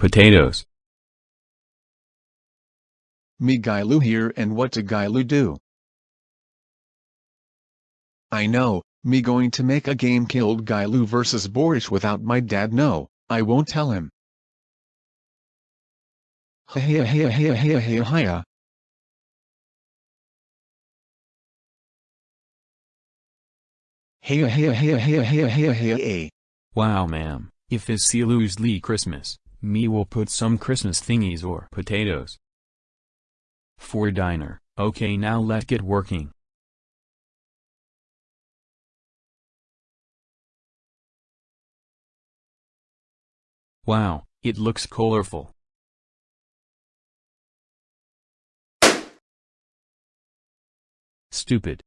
Potatoes. Me Gailu here and what to Gailu do? I know, me going to make a game killed Gailu versus Boris without my dad no, I won't tell him. Hiya hiya hiya hiya hiya hiya. Hiya hiya hiya hiya hiya hiya hiya eh. Wow ma'am, if it's Silu's Lee Christmas, me will put some Christmas thingies or potatoes. For diner, okay now let get working. Wow, it looks colorful. Stupid.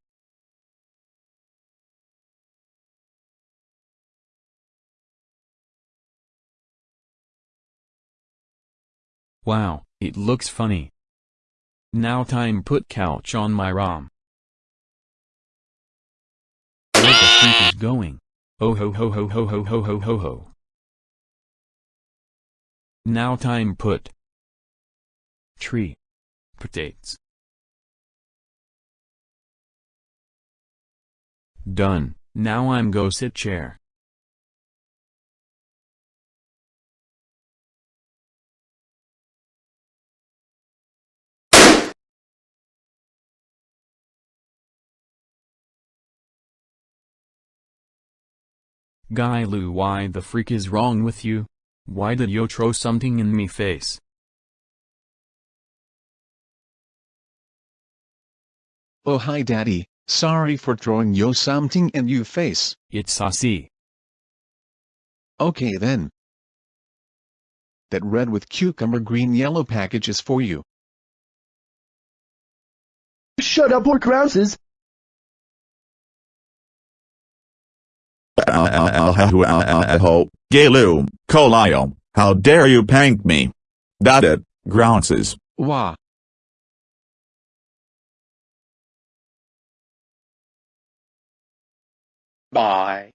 Wow, it looks funny. Now time put couch on my ROM. Where the freak is going? Oh ho ho ho ho ho ho ho ho ho. Now time put tree potatoes. Done. Now I'm go sit chair. Gailu why the freak is wrong with you? Why did you throw something in me face? Oh hi daddy, sorry for throwing yo something in you face. It's saucy. Okay then. That red with cucumber green yellow package is for you. Shut up, pork rouses! Gailu, Colio, how dare you pank me? That it, grounces. Wah. Bye.